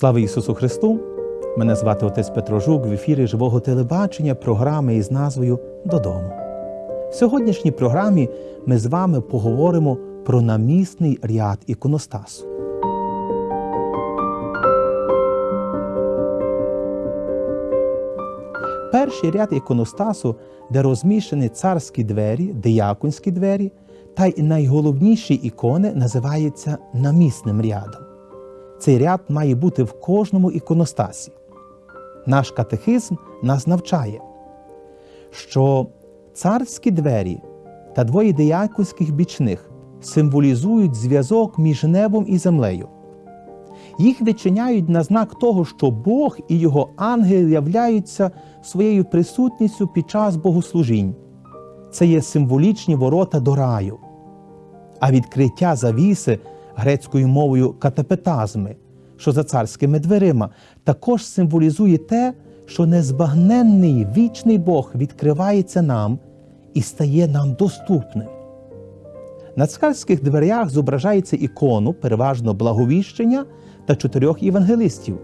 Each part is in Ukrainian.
Слава Ісусу Христу! Мене звати отець Петро Жук в ефірі живого телебачення програми із назвою Додому. В сьогоднішній програмі ми з вами поговоримо про намісний ряд іконостасу. Перший ряд іконостасу, де розміщені царські двері, дияконські двері, та й найголовніші ікони називається намісним рядом. Цей ряд має бути в кожному іконостасі. Наш катехизм нас навчає, що царські двері та двоє дияконських бічних символізують зв'язок між небом і землею. Їх відчиняють на знак того, що Бог і його ангели являються своєю присутністю під час богослужінь. Це є символічні ворота до раю, а відкриття завіси грецькою мовою катапетазми, що за царськими дверима, також символізує те, що незбагненний вічний Бог відкривається нам і стає нам доступним. На царських дверях зображається ікону, переважно благовіщення та чотирьох євангелистів.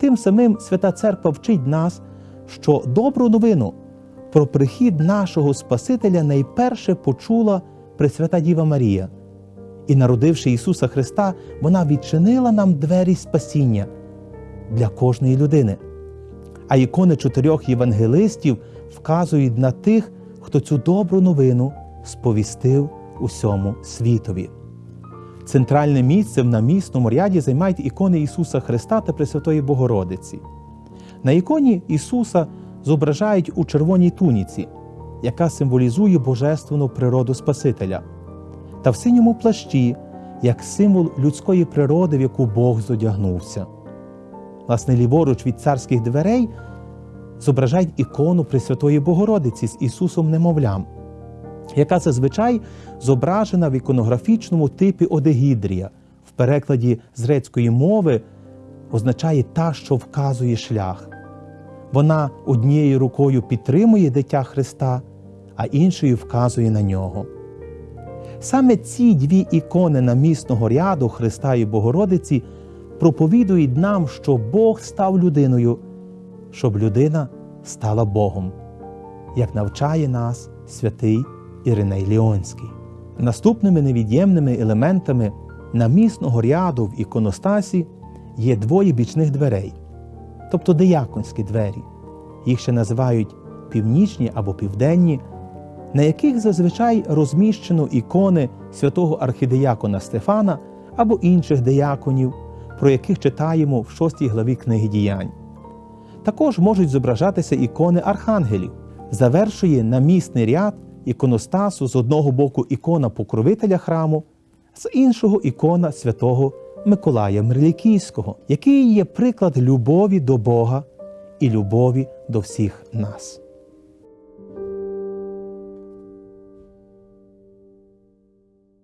Тим самим Свята Церква вчить нас, що добру новину про прихід нашого Спасителя найперше почула Пресвята Діва Марія. І, народивши Ісуса Христа, вона відчинила нам двері спасіння для кожної людини. А ікони чотирьох євангелистів вказують на тих, хто цю добру новину сповістив усьому світові. Центральне місце в намісному ряді займають ікони Ісуса Христа та Пресвятої Богородиці. На іконі Ісуса зображають у червоній туніці, яка символізує божественну природу Спасителя, та в синьому плащі, як символ людської природи, в яку Бог зодягнувся. Власне, ліворуч від царських дверей зображають ікону Пресвятої Богородиці з Ісусом Немовлям, яка зазвичай зображена в іконографічному типі Одегідрія, в перекладі з грецької мови означає та, що вказує шлях. Вона однією рукою підтримує дитя Христа, а іншою вказує на нього. Саме ці дві ікони намісного ряду Христа і Богородиці проповідують нам, що Бог став людиною, щоб людина стала Богом, як навчає нас святий Іриней Ліонський. Наступними невід'ємними елементами намісного ряду в іконостасі є двоє бічних дверей, тобто дияконські двері. Їх ще називають північні або південні, на яких зазвичай розміщено ікони святого архідиякона Стефана або інших дияконів, про яких читаємо в 6 главі книги діянь. Також можуть зображатися ікони архангелів, завершує намісний ряд іконостасу з одного боку ікона покровителя храму, з іншого ікона святого Миколая Мерлікійського, який є приклад любові до Бога і любові до всіх нас.